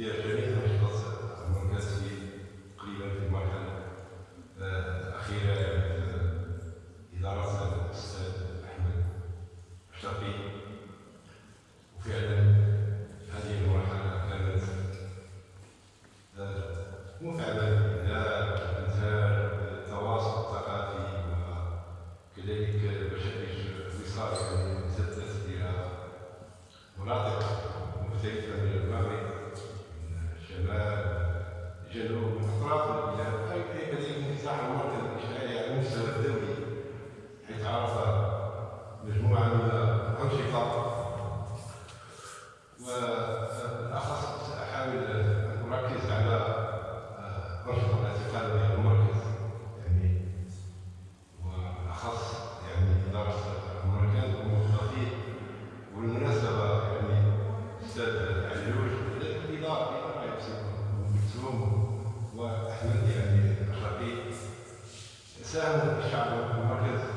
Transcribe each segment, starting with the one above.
Yeah, ساهم في شعب المركز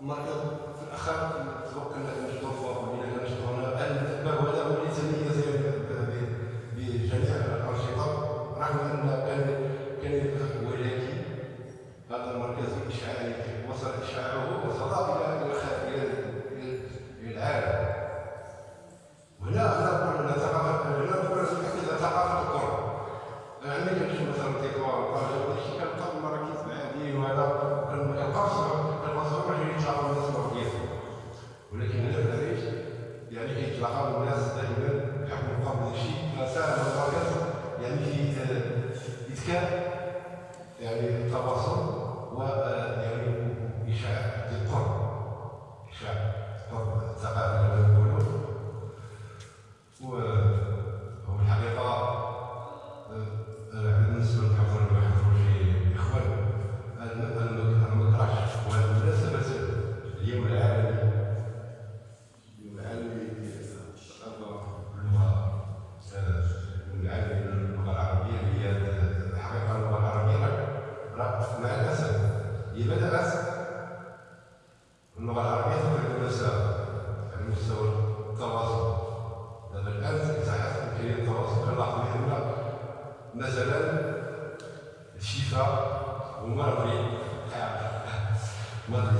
مريض في الأخر تذوق ان الظروف بجميع الأنشطة رغم أن القرصنه القرصنه معين ان شاء الناس يعني دائما بحكم القرب داكشي فساهم التواصل و يعني اشاعه القرب اشاعه الثقافه اللغة العربية تبعد المسافة على مستوى التواصل. لأن الآن في إذاعات يمكن التواصل كنلاحظوا حنا مثلا الشفاء ومرضي العقل مرضي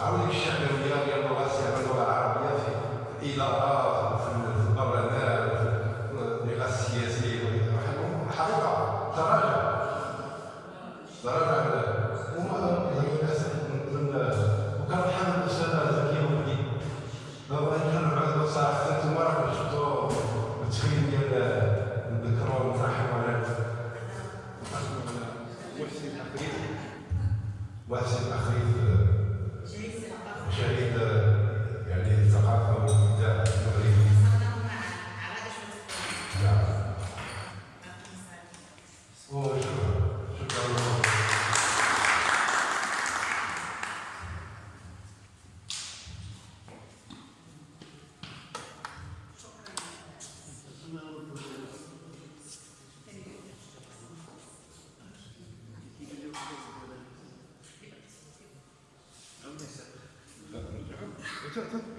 عاود الشهويه ديال استعمال اللغة العربيه في الادارات في البرلمان في اللغة السياسيه الحقيقة تراجع تراجع وما للاسف وكان حامل الاستاذه زكيه ولدي دابا كان صراحة أنتم راكم شفتوا التخيل ديال نذكروا ونفرحوا على محسن عفريت محسن أخي ちょっと。